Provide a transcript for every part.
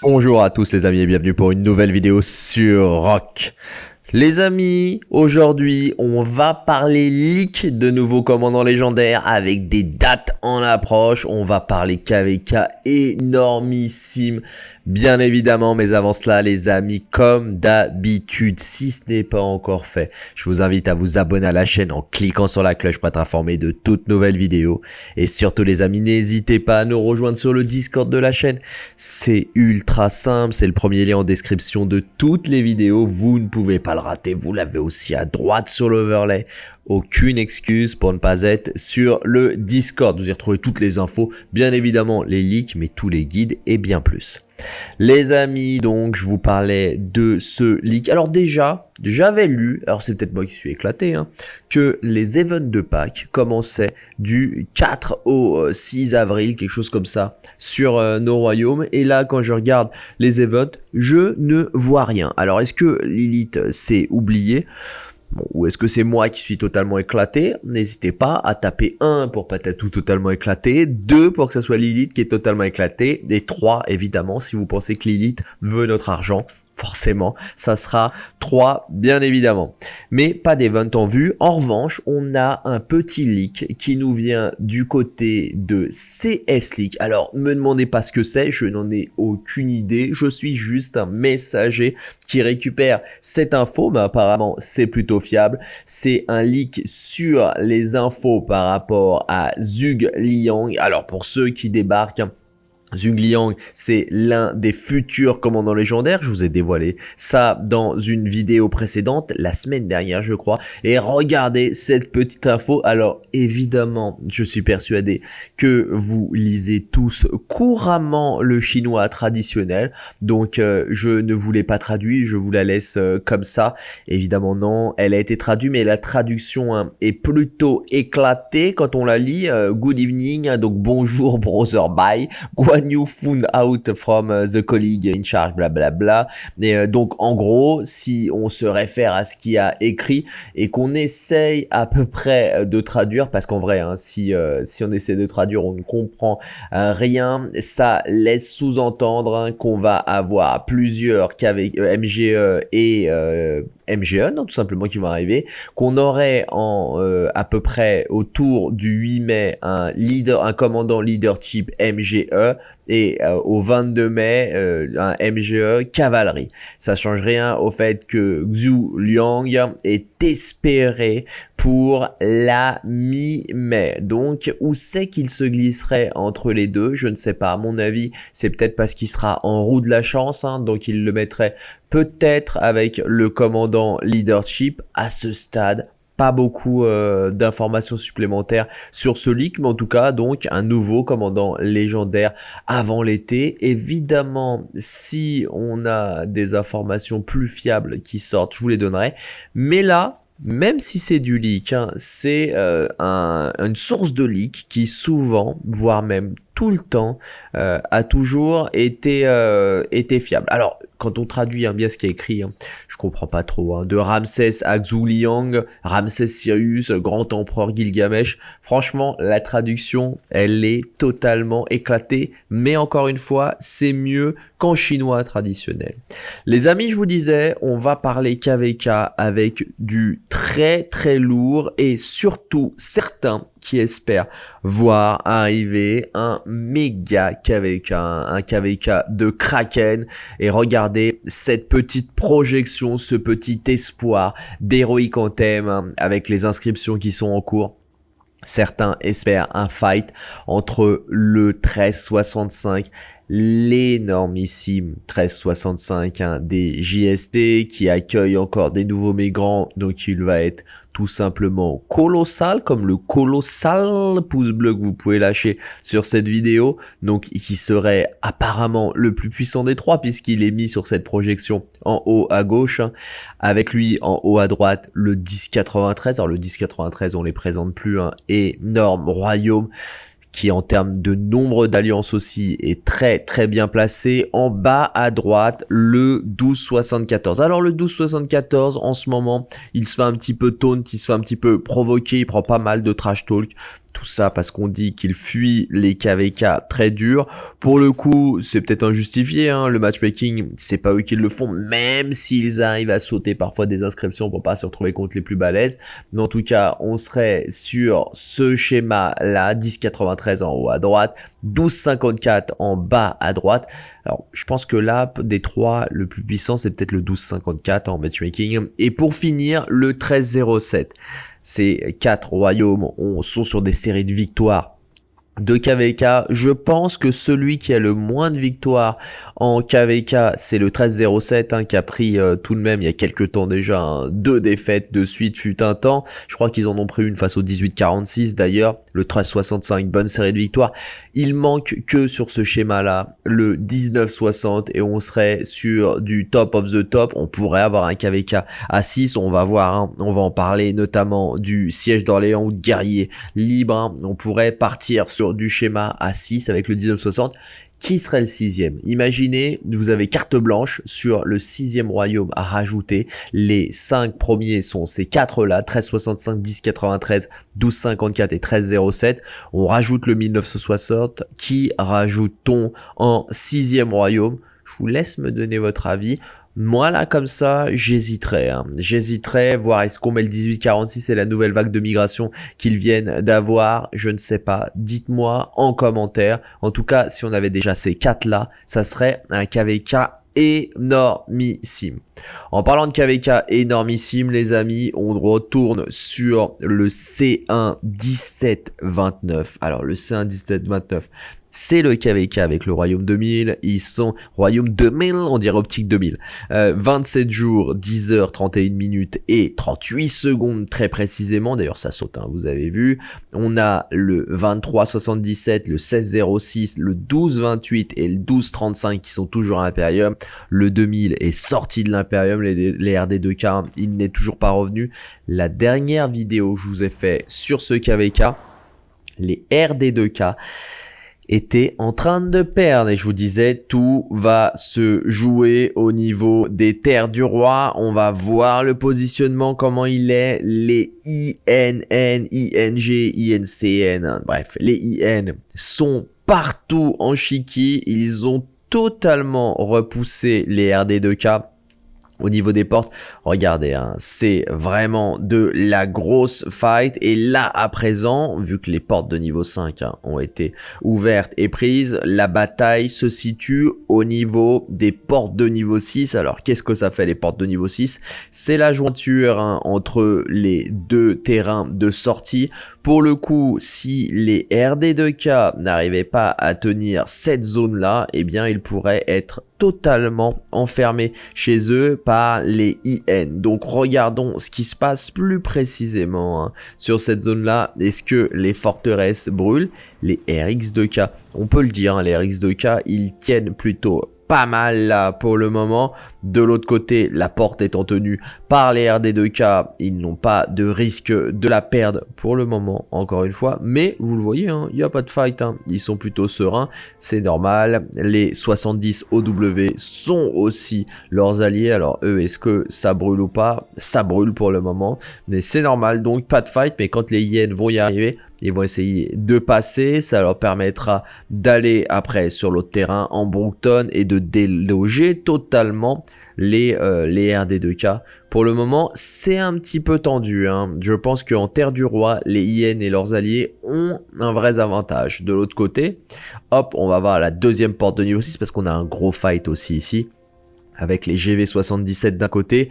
Bonjour à tous les amis et bienvenue pour une nouvelle vidéo sur Rock. Les amis, aujourd'hui on va parler leak de nouveaux commandants légendaires avec des dates en approche. On va parler KVK énormissime bien évidemment. Mais avant cela les amis, comme d'habitude, si ce n'est pas encore fait, je vous invite à vous abonner à la chaîne en cliquant sur la cloche pour être informé de toutes nouvelles vidéos. Et surtout les amis, n'hésitez pas à nous rejoindre sur le Discord de la chaîne. C'est ultra simple, c'est le premier lien en description de toutes les vidéos. Vous ne pouvez pas rater, vous l'avez aussi à droite sur l'overlay. Aucune excuse pour ne pas être sur le Discord. Vous y retrouvez toutes les infos, bien évidemment les leaks, mais tous les guides et bien plus. Les amis, donc je vous parlais de ce leak. Alors déjà, j'avais lu, alors c'est peut-être moi qui suis éclaté, hein, que les events de Pâques commençaient du 4 au 6 euh, avril, quelque chose comme ça, sur euh, nos royaumes. Et là, quand je regarde les events, je ne vois rien. Alors est-ce que Lilith s'est oublié ou est-ce que c'est moi qui suis totalement éclaté? N'hésitez pas à taper 1 pour tout totalement éclaté, 2 pour que ce soit Lilith qui est totalement éclaté, et 3 évidemment si vous pensez que Lilith veut notre argent, forcément, ça sera 3 bien évidemment. Mais pas d'event en vue. En revanche, on a un petit leak qui nous vient du côté de CS Leak. Alors, me demandez pas ce que c'est, je n'en ai aucune idée. Je suis juste un messager qui récupère cette info, mais apparemment c'est plutôt fiable. C'est un leak sur les infos par rapport à Zug Liang. Alors, pour ceux qui débarquent, Zhang Liang, c'est l'un des futurs commandants légendaires, je vous ai dévoilé ça dans une vidéo précédente, la semaine dernière je crois, et regardez cette petite info, alors évidemment je suis persuadé que vous lisez tous couramment le chinois traditionnel, donc euh, je ne vous l'ai pas traduit, je vous la laisse euh, comme ça, évidemment non, elle a été traduite mais la traduction hein, est plutôt éclatée quand on la lit, euh, good evening, donc bonjour brother bye, you found out from uh, the colleague in charge, blablabla. Bla, bla. Et euh, donc en gros, si on se réfère à ce qui a écrit et qu'on essaye à peu près euh, de traduire, parce qu'en vrai, hein, si euh, si on essaie de traduire, on ne comprend rien. Ça laisse sous-entendre hein, qu'on va avoir plusieurs qu'avec MGE et MGE, non, tout simplement qui vont arriver, qu'on aurait en à peu près autour du 8 mai un leader, un commandant leadership MGE et euh, au 22 mai euh, un MGE cavalerie. Ça change rien au fait que Xu Liang est espéré pour la mi-mai. Donc où c'est qu'il se glisserait entre les deux Je ne sais pas. À mon avis, c'est peut-être parce qu'il sera en roue de la chance, hein, donc il le mettrait peut-être avec le commandant leadership à ce stade pas beaucoup euh, d'informations supplémentaires sur ce leak, mais en tout cas donc un nouveau commandant légendaire avant l'été. Évidemment, si on a des informations plus fiables qui sortent, je vous les donnerai. Mais là, même si c'est du leak, hein, c'est euh, une source de leak qui souvent, voire même tout le temps, euh, a toujours été, euh, été fiable. Alors, quand on traduit hein, bien ce qui est écrit, hein, je comprends pas trop. Hein, de Ramsès à Liang, Ramsès Sirius, Grand Empereur Gilgamesh. Franchement, la traduction, elle est totalement éclatée. Mais encore une fois, c'est mieux qu'en chinois traditionnel. Les amis, je vous disais, on va parler KVK avec du très très lourd et surtout certains qui espère voir arriver un méga KVK, un KVK de Kraken. Et regardez cette petite projection, ce petit espoir d'héroïque thème hein, avec les inscriptions qui sont en cours. Certains espèrent un fight entre le 1365 l'énormissime 1365 hein, des JST qui accueille encore des nouveaux migrants donc il va être tout simplement colossal comme le colossal pouce bleu que vous pouvez lâcher sur cette vidéo donc qui serait apparemment le plus puissant des trois puisqu'il est mis sur cette projection en haut à gauche hein. avec lui en haut à droite le 1093 alors le 1093 on les présente plus hein. énorme royaume qui en termes de nombre d'alliances aussi est très très bien placé. En bas à droite, le 1274. Alors le 1274, en ce moment, il se fait un petit peu taunt, il se fait un petit peu provoquer, il prend pas mal de trash talk Tout ça parce qu'on dit qu'il fuit les KVK très durs. Pour le coup, c'est peut-être injustifié, hein, le matchmaking, c'est pas eux qui le font, même s'ils arrivent à sauter parfois des inscriptions pour pas se retrouver contre les plus balèzes. Mais en tout cas, on serait sur ce schéma-là, 10,93 en haut à droite, 12,54 en bas à droite. Alors, je pense que là, des trois, le plus puissant, c'est peut-être le 12,54 en matchmaking. Et pour finir, le 13,07. Ces quatre royaumes sont sur des séries de victoires de KVK. Je pense que celui qui a le moins de victoires en KVK, c'est le 1307 hein, qui a pris euh, tout de même il y a quelques temps déjà hein, deux défaites de suite fut un temps. Je crois qu'ils en ont pris une face au 1846 d'ailleurs, le 1365, bonne série de victoires. Il manque que sur ce schéma-là le 1960 et on serait sur du top of the top. On pourrait avoir un KVK à 6, on va voir, hein. on va en parler notamment du siège d'Orléans ou de guerrier libre. On pourrait partir sur du schéma à 6 avec le 1960 qui serait le sixième? Imaginez, vous avez carte blanche sur le sixième royaume à rajouter. Les cinq premiers sont ces quatre-là, 1365, 1093, 1254 et 1307. On rajoute le 1960. Qui rajoute-t-on en sixième royaume? Je vous laisse me donner votre avis. Moi là comme ça, j'hésiterais. Hein. J'hésiterais, voir est-ce qu'on met le 1846 et la nouvelle vague de migration qu'ils viennent d'avoir. Je ne sais pas. Dites-moi en commentaire. En tout cas, si on avait déjà ces quatre là, ça serait un KVK énormissime. En parlant de KVK énormissime, les amis, on retourne sur le C1 1729. Alors, le C1 1729, c'est le KVK avec le Royaume 2000. Ils sont Royaume 2000, on dirait Optique 2000. 27 euh, jours, 10 heures, 31 minutes et 38 secondes très précisément. D'ailleurs, ça saute, hein, vous avez vu. On a le 2377, le 1606, le 1228 et le 1235 qui sont toujours à Imperium. Le 2000 est sorti de l'Imperium, les, les RD2K, il n'est toujours pas revenu. La dernière vidéo que je vous ai fait sur ce KVK, les RD2K, était en train de perdre. Et je vous disais tout va se jouer au niveau des terres du roi. On va voir le positionnement comment il est. Les INN ING INCN bref les IN sont partout en chiki. Ils ont totalement repoussé les RD2K au niveau des portes, regardez, hein, c'est vraiment de la grosse fight. Et là, à présent, vu que les portes de niveau 5 hein, ont été ouvertes et prises, la bataille se situe au niveau des portes de niveau 6. Alors, qu'est-ce que ça fait les portes de niveau 6 C'est la jointure hein, entre les deux terrains de sortie. Pour le coup, si les RD2K n'arrivaient pas à tenir cette zone-là, eh bien, ils pourraient être totalement enfermés chez eux par les IN. Donc regardons ce qui se passe plus précisément hein, sur cette zone-là. Est-ce que les forteresses brûlent? Les RX2K, on peut le dire, hein, les RX2K, ils tiennent plutôt pas mal là pour le moment. De l'autre côté, la porte étant tenue par les RD2K, ils n'ont pas de risque de la perdre pour le moment, encore une fois. Mais vous le voyez, hein, il n'y a pas de fight, hein. ils sont plutôt sereins, c'est normal. Les 70 OW sont aussi leurs alliés, alors eux, est-ce que ça brûle ou pas? Ça brûle pour le moment, mais c'est normal, donc pas de fight, mais quand les Yen vont y arriver, ils vont essayer de passer, ça leur permettra d'aller après sur l'autre terrain en Brookton et de déloger totalement les, euh, les RD2K. Pour le moment, c'est un petit peu tendu. Hein. Je pense qu'en Terre du Roi, les IN et leurs alliés ont un vrai avantage. De l'autre côté, hop, on va voir la deuxième porte de niveau 6 parce qu'on a un gros fight aussi ici avec les GV77 d'un côté,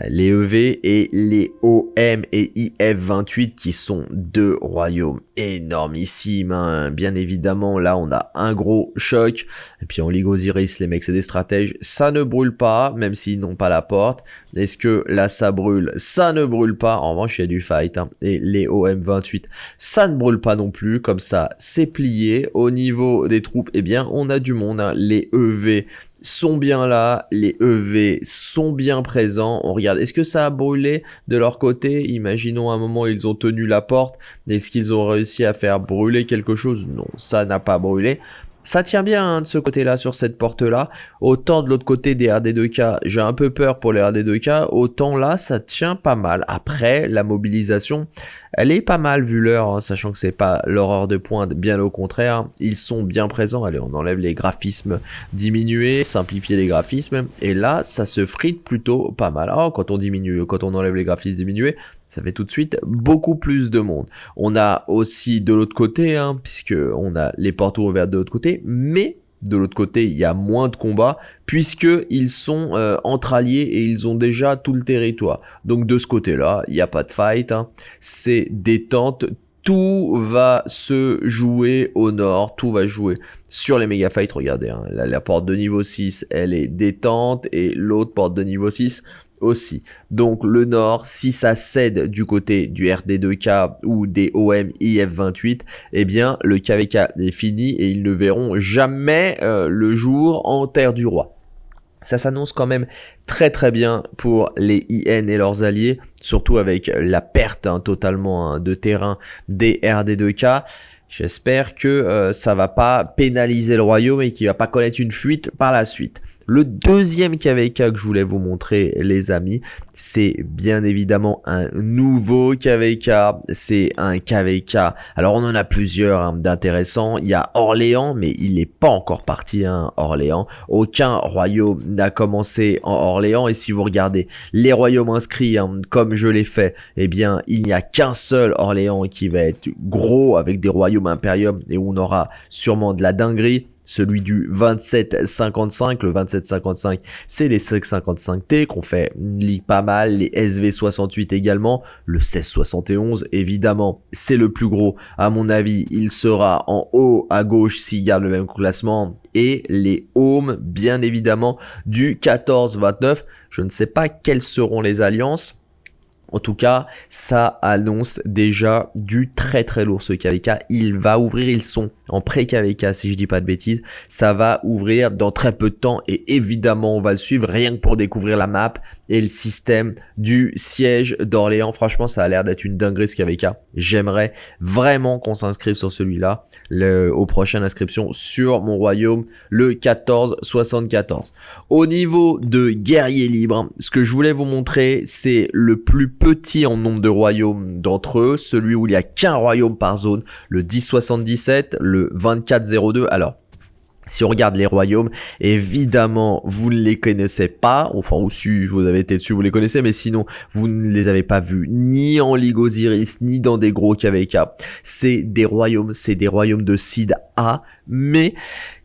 euh, les EV et les OM et IF28 qui sont deux royaumes énormissimes. Hein. Bien évidemment, là on a un gros choc. Et puis en Ligue Osiris, les mecs c'est des stratèges. Ça ne brûle pas, même s'ils n'ont pas la porte. Est-ce que là ça brûle? Ça ne brûle pas. En revanche, il y a du fight. Hein. Et les OM28, ça ne brûle pas non plus. Comme ça, c'est plié. Au niveau des troupes, eh bien, on a du monde. Hein. Les EV sont bien là, les EV sont bien présents. On regarde, est-ce que ça a brûlé de leur côté? Imaginons un moment ils ont tenu la porte. Est-ce qu'ils ont réussi à faire brûler quelque chose? Non, ça n'a pas brûlé. Ça tient bien hein, de ce côté-là, sur cette porte-là. Autant de l'autre côté des RD2K, j'ai un peu peur pour les RD2K, autant là, ça tient pas mal. Après, la mobilisation, elle est pas mal vu l'heure, hein, sachant que c'est pas l'horreur de pointe, bien au contraire. Ils sont bien présents. Allez, on enlève les graphismes diminués, simplifier les graphismes. Et là, ça se frite plutôt pas mal. Oh, quand on diminue, quand on enlève les graphismes diminués, ça fait tout de suite beaucoup plus de monde. On a aussi de l'autre côté, hein, puisque on a les portes ouvertes de l'autre côté, mais de l'autre côté, il y a moins de combats puisque ils sont euh, entre alliés et ils ont déjà tout le territoire. Donc de ce côté-là, il n'y a pas de fight, hein. c'est détente. Tout va se jouer au nord, tout va jouer sur les méga fights. Regardez, hein, la porte de niveau 6, elle est détente et l'autre porte de niveau 6, aussi. Donc le Nord, si ça cède du côté du RD2K ou des OM IF28, eh bien le KVK est fini et ils ne verront jamais euh, le jour en Terre du Roi. Ça s'annonce quand même très très bien pour les IN et leurs alliés, surtout avec la perte hein, totalement hein, de terrain des RD2K. J'espère que euh, ça va pas pénaliser le royaume et qu'il va pas connaître une fuite par la suite. Le deuxième KVK que je voulais vous montrer les amis, c'est bien évidemment un nouveau KVK, c'est un KVK. Alors on en a plusieurs hein, d'intéressants, il y a Orléans mais il n'est pas encore parti Orléans. Aucun royaume n'a commencé en Orléans et si vous regardez les royaumes inscrits hein, comme je l'ai fait, eh bien il n'y a qu'un seul Orléans qui va être gros avec des royaumes impérium et où on aura sûrement de la dinguerie celui du 2755. Le 2755, c'est les 555T qu'on fait ligue pas mal, les SV68 également, le 1671 évidemment, c'est le plus gros. À mon avis, il sera en haut à gauche s'il garde le même classement et les Home bien évidemment du 1429. Je ne sais pas quelles seront les alliances. En tout cas, ça annonce déjà du très très lourd ce KVK. Il va ouvrir, ils sont en pré-KVK si je dis pas de bêtises. Ça va ouvrir dans très peu de temps et évidemment on va le suivre rien que pour découvrir la map et le système du siège d'Orléans. Franchement, ça a l'air d'être une dinguerie ce KVK. J'aimerais vraiment qu'on s'inscrive sur celui-là aux prochaines inscriptions sur mon royaume le 1474. Au niveau de guerriers libres, ce que je voulais vous montrer, c'est le plus petit en nombre de royaumes d'entre eux, celui où il n'y a qu'un royaume par zone, le 1077, le 2402. Alors, si on regarde les royaumes, évidemment, vous ne les connaissez pas, enfin, ou si vous avez été dessus, vous les connaissez, mais sinon, vous ne les avez pas vus ni en Ligue Osiris, ni dans des gros KVK. C'est des royaumes, c'est des royaumes de Sid A, mais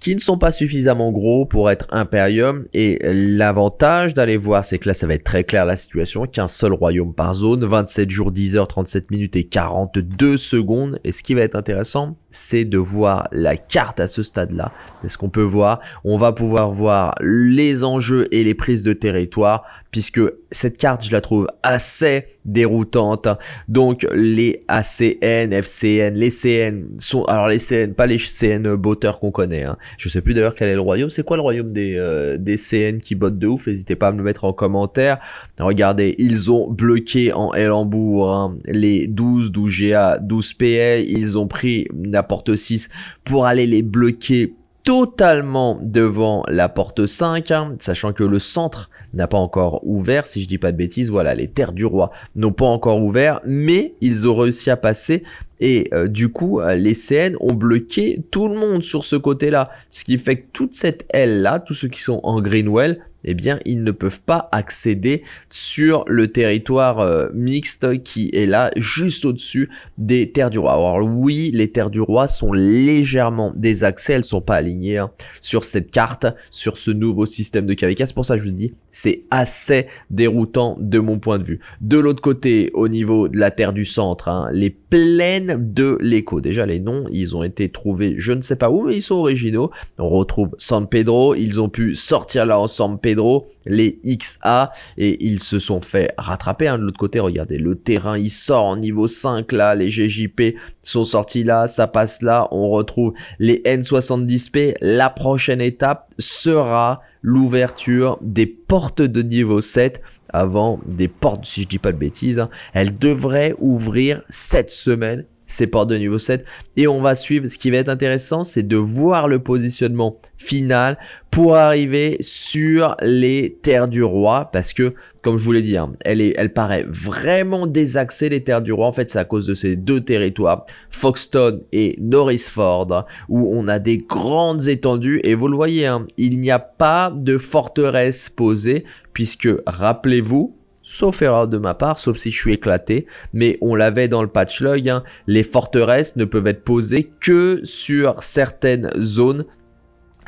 qui ne sont pas suffisamment gros pour être Imperium. Et l'avantage d'aller voir, c'est que là, ça va être très clair la situation. Qu'un seul royaume par zone, 27 jours, 10 heures, 37 minutes et 42 secondes. Et ce qui va être intéressant, c'est de voir la carte à ce stade-là. est ce qu'on peut voir? On va pouvoir voir les enjeux et les prises de territoire puisque cette carte, je la trouve assez déroutante. Donc, les ACN, FCN, les CN sont... Alors, les CN, pas les CN botteurs qu'on connaît. Hein. Je sais plus d'ailleurs quel est le royaume. C'est quoi le royaume des, euh, des CN qui bottent de ouf? N'hésitez pas à me le mettre en commentaire. Regardez, ils ont bloqué en Elambourg hein, les 12, 12 GA, 12 PA. Ils ont pris la porte 6 pour aller les bloquer totalement devant la porte 5, hein, sachant que le centre n'a pas encore ouvert, si je dis pas de bêtises, voilà, les terres du roi n'ont pas encore ouvert, mais ils ont réussi à passer et euh, du coup, euh, les CN ont bloqué tout le monde sur ce côté-là. Ce qui fait que toute cette aile-là, tous ceux qui sont en Greenwell, eh bien, ils ne peuvent pas accéder sur le territoire euh, mixte qui est là, juste au-dessus des terres du roi. Alors oui, les terres du roi sont légèrement désaxées, elles sont pas alignées hein, sur cette carte, sur ce nouveau système de KVK. C'est pour ça que je vous dis, c'est assez déroutant de mon point de vue. De l'autre côté, au niveau de la terre du centre, hein, les plaines de l'écho. Déjà, les noms, ils ont été trouvés, je ne sais pas où, mais ils sont originaux. On retrouve San Pedro, ils ont pu sortir là en San Pedro, les XA, et ils se sont fait rattraper. Hein. De l'autre côté, regardez, le terrain, il sort en niveau 5 là, les GJP sont sortis là, ça passe là, on retrouve les N70P. La prochaine étape sera l'ouverture des portes de niveau 7 avant des portes, si je dis pas de bêtises. Hein. Elle devrait ouvrir cette semaine ces portes de niveau 7 et on va suivre. Ce qui va être intéressant, c'est de voir le positionnement final pour arriver sur les terres du roi parce que comme je vous l'ai dit hein, elle est elle paraît vraiment désaxée les terres du roi en fait c'est à cause de ces deux territoires Foxton et Norrisford où on a des grandes étendues et vous le voyez hein, il n'y a pas de forteresse posée puisque rappelez-vous sauf erreur de ma part, sauf si je suis éclaté, mais on l'avait dans le patch log, hein, les forteresses ne peuvent être posées que sur certaines zones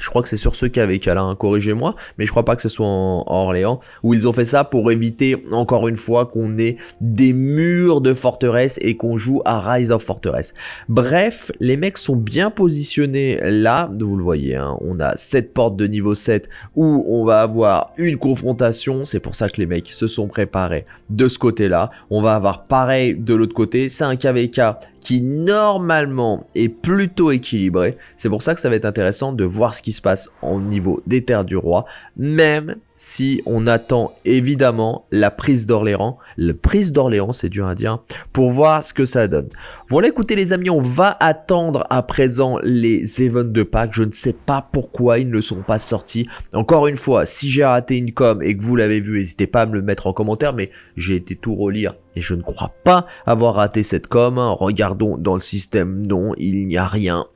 je crois que c'est sur ce cas avec Alain, corrigez-moi, mais je crois pas que ce soit en, Orléans, où ils ont fait ça pour éviter, encore une fois, qu'on ait des murs de forteresse et qu'on joue à Rise of Fortress. Bref, les mecs sont bien positionnés là, vous le voyez, hein, on a cette porte de niveau 7 où on va avoir une confrontation, c'est pour ça que les mecs se sont préparés de ce côté-là. On va avoir pareil de l'autre côté, c'est un KVK qui normalement est plutôt équilibré. C'est pour ça que ça va être intéressant de voir ce qui se passe au niveau des terres du roi, même si on attend évidemment la prise d'Orléans, la prise d'Orléans c'est dur à dire, pour voir ce que ça donne. Voilà écoutez les amis, on va attendre à présent les events de Pâques, je ne sais pas pourquoi ils ne sont pas sortis. Encore une fois, si j'ai raté une com et que vous l'avez vu, n'hésitez pas à me le mettre en commentaire, mais j'ai été tout relire et je ne crois pas avoir raté cette com. Regardons dans le système, non, il n'y a rien,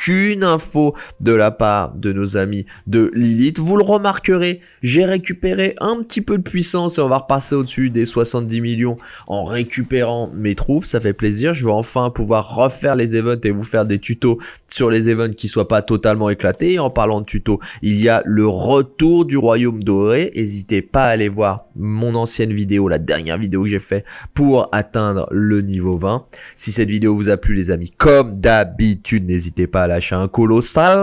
aucune info de la part de nos amis de Lilith. Vous le remarquerez, j'ai récupérer un petit peu de puissance et on va repasser au-dessus des 70 millions en récupérant mes troupes. Ça fait plaisir. Je vais enfin pouvoir refaire les events et vous faire des tutos sur les events qui soient pas totalement éclatés. Et en parlant de tutos, il y a le retour du royaume doré. N'hésitez pas à aller voir mon ancienne vidéo, la dernière vidéo que j'ai fait pour atteindre le niveau 20. Si cette vidéo vous a plu les amis, comme d'habitude, n'hésitez pas à lâcher un colossal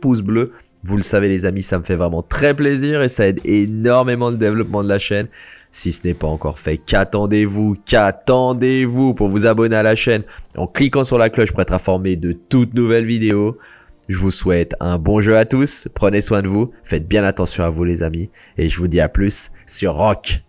pouce bleu. Vous le savez les amis, ça me fait vraiment très plaisir et ça aide énormément le développement de la chaîne. Si ce n'est pas encore fait, qu'attendez-vous? Qu'attendez-vous pour vous abonner à la chaîne? En cliquant sur la cloche pour être informé de toutes nouvelles vidéos. Je vous souhaite un bon jeu à tous, prenez soin de vous, faites bien attention à vous les amis. Et je vous dis à plus sur Rock.